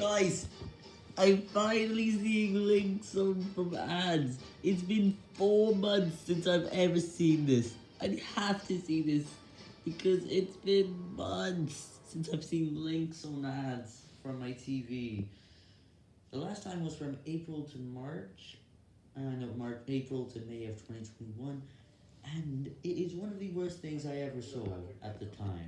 Guys, I'm finally seeing links on from ads. It's been four months since I've ever seen this. I have to see this because it's been months since I've seen links on ads from my TV. The last time was from April to March, uh, no, March, April to May of 2021, and it is one of the worst things I ever saw at the time.